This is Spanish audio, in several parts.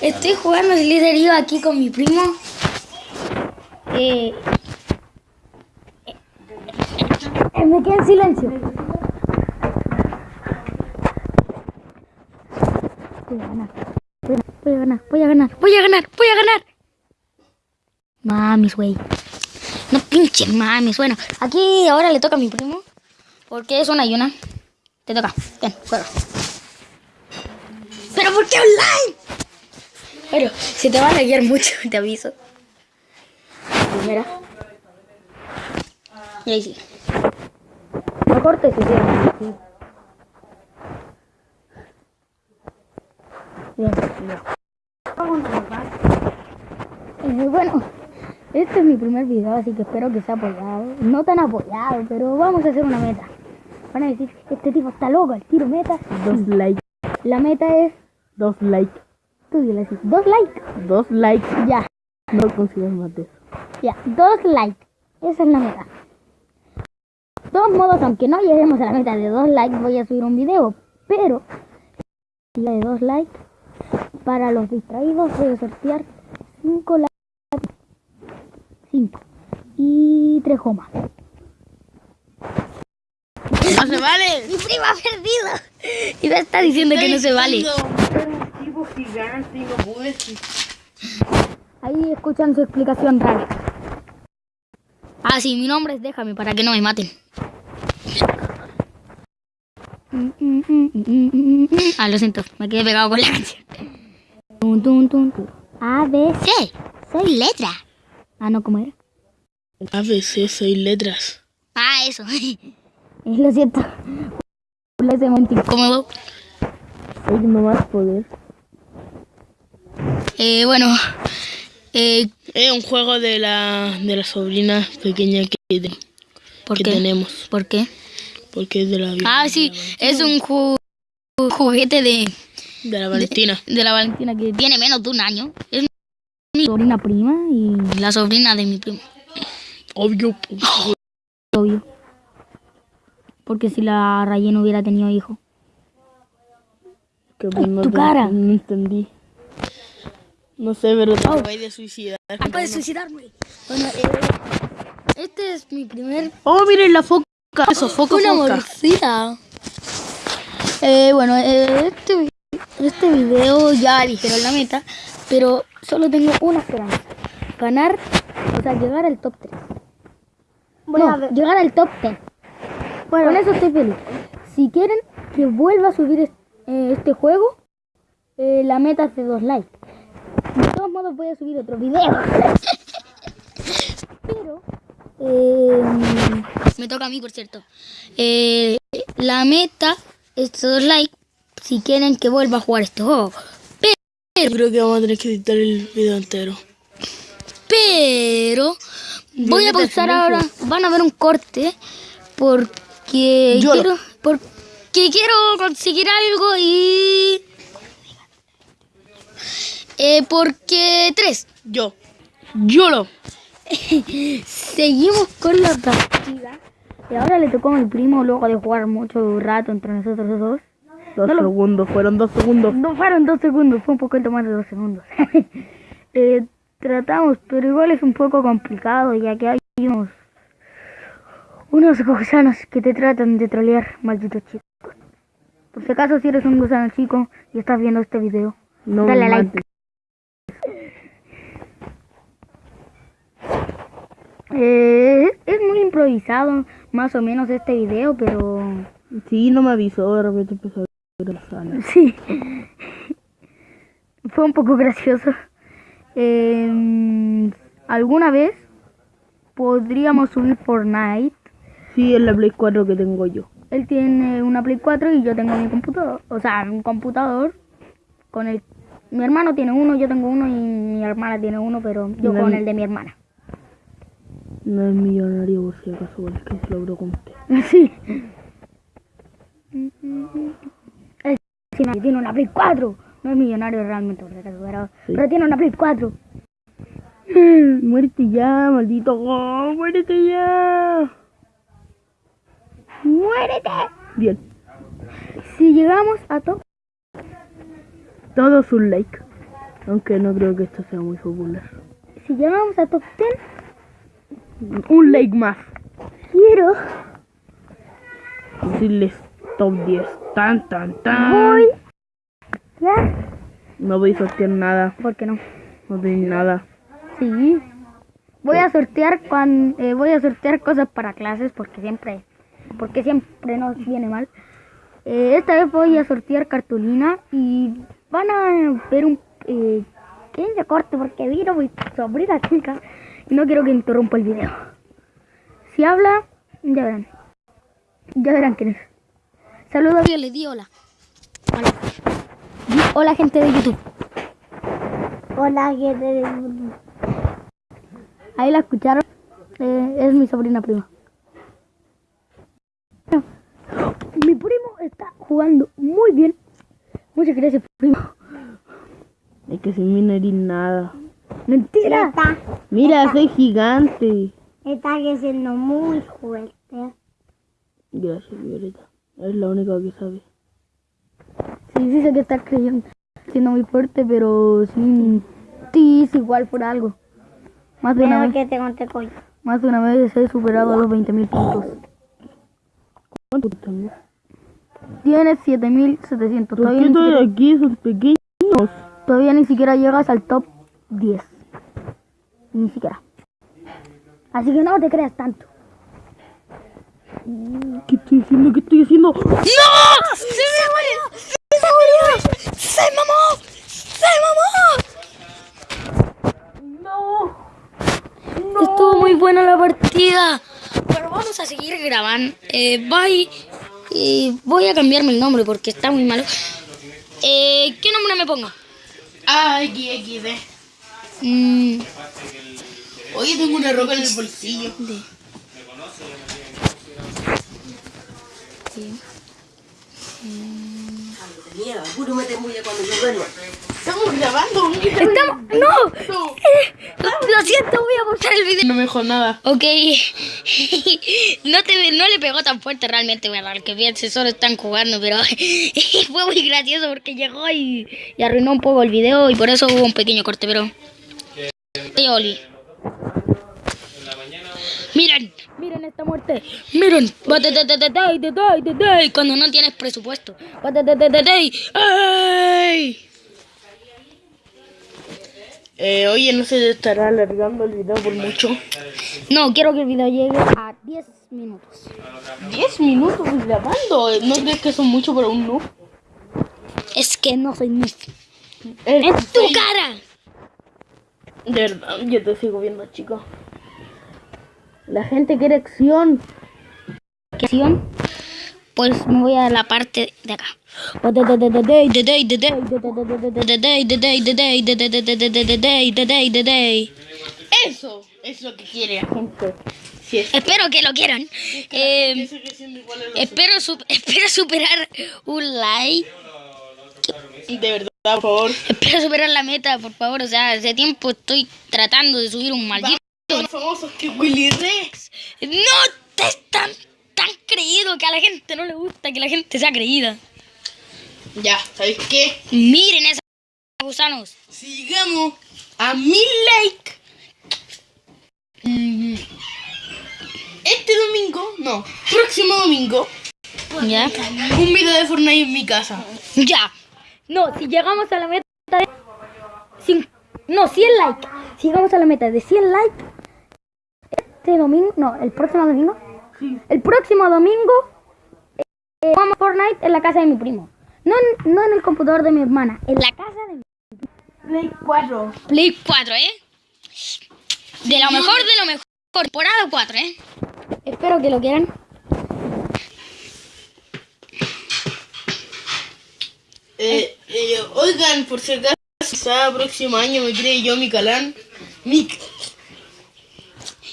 Estoy jugando Sliderio aquí con mi primo. Eh, eh, me quedé en silencio. Voy a ganar. Voy a ganar, voy a ganar, voy a ganar, voy a ganar. Mamis, güey. No pinche mamis. Bueno, aquí ahora le toca a mi primo. Porque es una y. Te toca. Ven, juega. ¿Pero por qué online? Pero se te va a laguear mucho, te aviso. Primera. Y ahí sí. No cortes, sí, sí. Bien, bien. Bueno, este es mi primer video, así que espero que sea apoyado. No tan apoyado, pero vamos a hacer una meta. Van a decir, este tipo está loco, el tiro meta. Dos likes. La meta es, Dos likes. Así, dos likes. Dos likes. Ya, No consigas más de eso. ya, dos likes. Esa es la meta. De todos modos, aunque no lleguemos a la meta de dos likes, voy a subir un video. Pero, la de dos likes, para los distraídos voy a sortear cinco likes. Cinco. Y tres comas. ¡No se vale! Mi prima ha perdido. Y me está diciendo que no se vale. Un tipo gigante y no pude. Ahí escuchan su explicación rara. Ah, sí, mi nombre es Déjame para que no me maten. Ah, lo siento, me quedé pegado con la canción. A, B, C. Soy letra. Ah, no, ¿cómo era? A veces soy letras. Ah, eso. Lo siento. Momento incómodo. Soy más poder. Eh, bueno. Eh, Es un juego de la, de la sobrina pequeña que, de- ¿Por que qué? tenemos. ¿Por qué? Porque es de la, Ah, sí, es un ju- juguete de, de la Valentina. de la Valentina que tiene menos de un año. Es mi sobrina prima y la sobrina de mi primo. Obvio. Obvio. Porque si la Raye no hubiera tenido hijo. Que no tu cara. No entendí. No sé, pero te voy de suicidar. Puedes suicidarme. Bueno, eh, este es mi primer. Oh, miren la foca. Eso, foca, Una foca. mordida. Eh, bueno, eh, este, este video ya dijeron la meta, pero solo tengo una esperanza. Ganar, o sea, llegar al top 3. no, llegar al top 10. Bueno, con eso estoy feliz. Si quieren que vuelva a subir es- eh, este juego, eh, la meta es de 2 likes. De todos modos voy a subir otro video. Pero... eh, me toca a mí, por cierto. Eh, la meta es 2 likes si quieren que vuelva a jugar este juego. Yo creo que vamos a tener que editar el video entero. Pero voy a pausar ahora. Van a ver un corte porque Lloro. quiero porque quiero conseguir algo y eh, porque tres. Yo. Yo lo. Seguimos con la partida. Y ahora le tocó a mi primo luego de jugar mucho rato entre nosotros dos. Dos No lo- segundos, fueron dos segundos. No fueron dos segundos, fue un poquito más de dos segundos. Eh, tratamos, pero igual es un poco complicado ya que hay unos, unos gusanos que te tratan de trolear, malditos chicos. Por si acaso si eres un gusano chico y estás viendo este video, No dale like. Eh, es muy improvisado, más o menos este video, pero Sí, no me avisó, de repente empezó a. Sí. Fue un poco gracioso. Eh, ¿Alguna vez podríamos subir Fortnite? Sí, es la Play 4 que tengo yo. Él tiene una Play 4 y yo tengo mi computador. O sea, un computador con el... Mi hermano tiene uno, yo tengo uno y mi hermana tiene uno, pero yo No, con el de mi hermana. No es millonario por si acaso, es que se lo pregunté. Sí. Él tiene tiene una Play 4. No es millonario realmente, por si acaso, pero, Sí. pero tiene una Play 4. Muérete ya, maldito. Oh, muérete ya. ¡Muérete! Bien, Si llegamos a top, todos un like. Aunque no creo que esto sea muy popular. Si llegamos a top 10, Un like más. quiero. Decirles top 10. Tan, tan, tan. Voy. Ya. No voy a sortear nada. ¿Por qué no? No tenéis nada. Sí. Voy a sortear cuan- eh, voy a sortear cosas para clases porque siempre porque siempre nos viene mal. Eh, esta vez voy a sortear cartulina y van a ver un eh, que se corte porque vino mi sobrina chica y no quiero que interrumpa el video. Si habla, ya verán. Ya verán quién es. Saludos. Yo le di hola. Hola. Di hola gente de YouTube. Hola gente de YouTube. Ahí la escucharon. Eh, es mi sobrina prima. Mi primo está jugando muy bien. Muchas gracias, primo. Es que sin mí no eres nada. Mentira. Mira, soy gigante. Está creciendo muy fuerte. Gracias, Violeta. Es la única que sabe. Sí, sí sé que estás creyendo, siendo muy fuerte, pero sin ti es igual por algo. Más de una vez, que te conté coño. más de una vez he superado los 20.000 puntos. ¿Cuánto tengo? Tienes 7.700. ¿Por Todavía, qué aquí son pequeños? todavía ni siquiera llegas al top 10. Ni siquiera. Así que no te creas tanto. ¿Qué estoy haciendo? ¿Qué estoy haciendo? ¡No! ¡Se murió! ¡Se murió! ¡Se mamó! ¡Se mamó! ¡No! Estuvo muy buena la partida. Pero vamos a seguir grabando. Eh, bye. Eh, voy a cambiarme el nombre porque está muy malo. Eh, ¿Qué nombre me pongo? Ah, XXD. Mm, Oye, tengo una roca en el bolsillo. de- sí. Estamos grabando. Estamos... ¡No! Eh, lo siento, voy a borrar el video. No me dejó nada. Ok. no, te, no le pegó tan fuerte realmente, al que piense, solo están jugando, pero fue muy gracioso porque llegó y, y arruinó un poco el video y por eso hubo un pequeño corte, pero... Oye, Oli. Miren, miren esta muerte. Miren. Cuando no tienes presupuesto. Eh, oye, no se estará alargando el video por mucho. No, quiero que el video llegue a 10 minutos. 10 minutos grabando. ¿No crees que son mucho para un noob? Es que no soy noob. Eh, ¡En tu cara! De verdad, yo te sigo viendo, chico. La gente quiere acción. ¿Qué acción? Pues me voy a la parte de acá. Eso es lo que quiere la gente. Espero que lo quieran. Eh, que espero, su- espero superar un like. De verdad, por favor. Espero superar la meta, por favor. O sea, hace tiempo estoy tratando de subir un maldito. Son famosos que Willy Rex. No te tan creído que a la gente no le gusta que la gente sea creída. Ya, ¿sabéis qué? Miren esos gusanos. Si llegamos a mil likes este domingo, no, próximo domingo, ¿Ya? un video de Fortnite en mi casa. Ya. No, si llegamos a la meta de... no, 100 likes. Si llegamos a la meta de 100 likes, este domingo, no, el próximo domingo, Sí. el próximo domingo, eh, jugamos Fortnite en la casa de mi primo. No, en- no en el computador de mi hermana, en la casa de mi Play 4. Play 4, ¿eh? De lo mejor, de lo mejor. Temporada 4, ¿eh? Espero que lo quieran. Eh, eh, oigan, por si acaso, quizá próximo año me cree yo mi calán. Mi...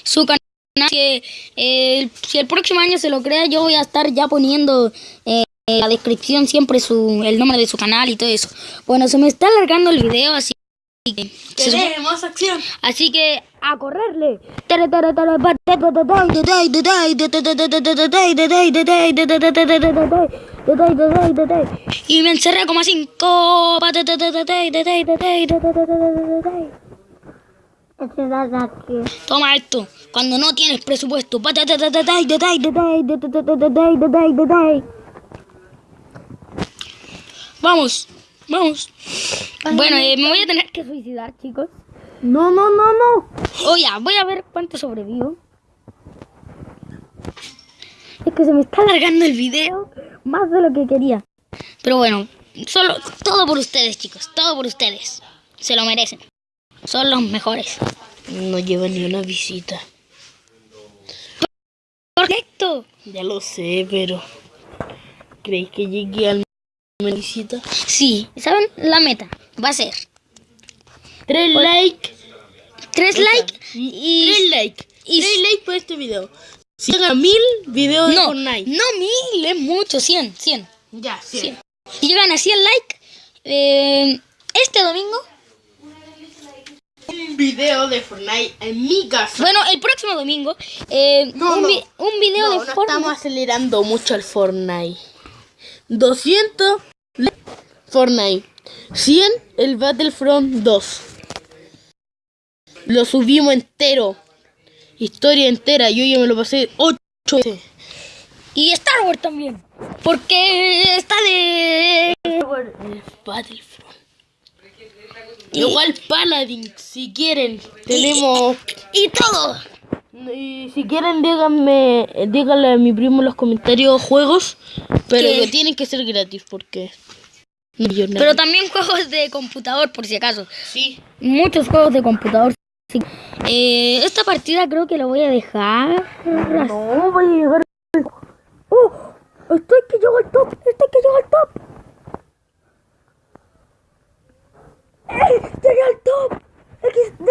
su canal. Que eh, si el próximo año se lo crea, yo voy a estar ya poniendo eh, en la descripción siempre su, el nombre de su canal y todo eso. Bueno, se me está alargando el video, así que. Queremos acción. Así que a correrle. Y me encerré como a cinco. Toma esto, cuando no tienes presupuesto. Vamos, vamos. Bueno, me voy a tener que suicidar, chicos. No, no, no, no. Oh, ya, voy a ver cuánto sobrevivo. Es que se me está alargando el video más de lo que quería. Pero bueno, solo todo por ustedes, chicos, todo por ustedes. Se lo merecen. Son los mejores. No lleva ni una visita. Correcto. Ya lo sé, pero. ¿Creéis que llegue al una visita? Sí, ¿saben? La meta va a ser Tres likes. tres likes y... Tres likes. y- Tres likes por este video. Si llegan a mil videos de No, Fortnite. no mil, es mucho, 100, 100. Ya, sí. 100. Si llegan a 100 likes, eh, este domingo, video de Fortnite en mi casa. bueno, el próximo domingo, eh, No, un, no. vi- un video No, de no Fortnite. estamos acelerando mucho el Fortnite. 200 likes Fortnite. 100 el Battlefront 2. Lo subimos entero. Historia entera. Yo ya me lo pasé 8 veces. Y Star Wars también. Porque está de... El Battlefront. Igual Paladin, si quieren, tenemos... Y todo. Y si quieren, díganme, díganle a mi primo en los comentarios juegos, pero ¿Qué? que tienen que ser gratis porque... Pero también juegos de computador, por si acaso. sí. Muchos juegos de computador. sí. Eh, esta partida creo que la voy a dejar. No, voy a llegar... ¡Oh! Estoy que llego al top. Estoy que llego al top. ¡Llegué al top! XD,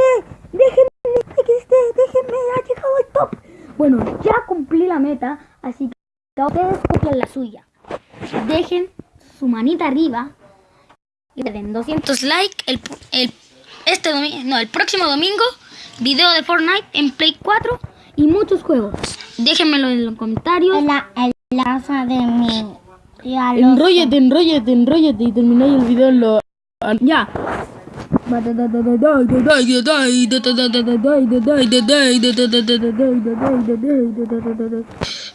déjenme, XD, déjenme, ha llegado al top. Bueno, ya cumplí la meta, así que ustedes cumplan la suya. Dejen su manita arriba y le den 200 likes el, el, este domingo, no, el próximo domingo, video de Fortnite en Play 4 y muchos juegos. Déjenmelo en los comentarios. En la, en la casa de mi. Enróllate, enróllate, enróllate y termináis el video en lo... Ya.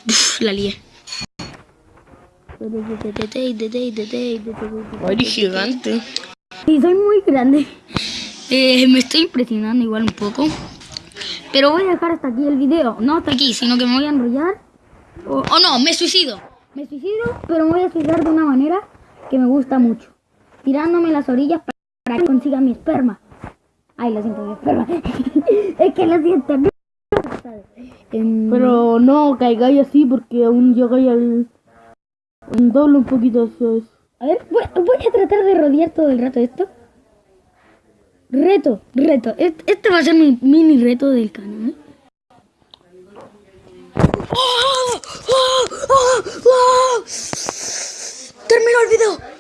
Uf, la lié. Ay, gigante. Sí, soy muy grande. Eh, me estoy impresionando igual un poco. Pero voy a dejar hasta aquí el video. No hasta aquí, sino que me voy a enrollar. O, o no, me suicido. Me suicido, pero me voy a suicidar de una manera que me gusta mucho. Tirándome las orillas para que consiga mi esperma. Ay, lo siento, mi esperma. es que lo siento. no. Em, Pero no caigáis así porque aún llegáis al... Un doble un poquito eso es. A ver, voy, voy a tratar de rodear todo el rato esto. Reto, reto. Este, este va a ser mi mini reto del canal. ¡Oh! ¡Oh! ¡Oh! ¡Oh! Terminó el video.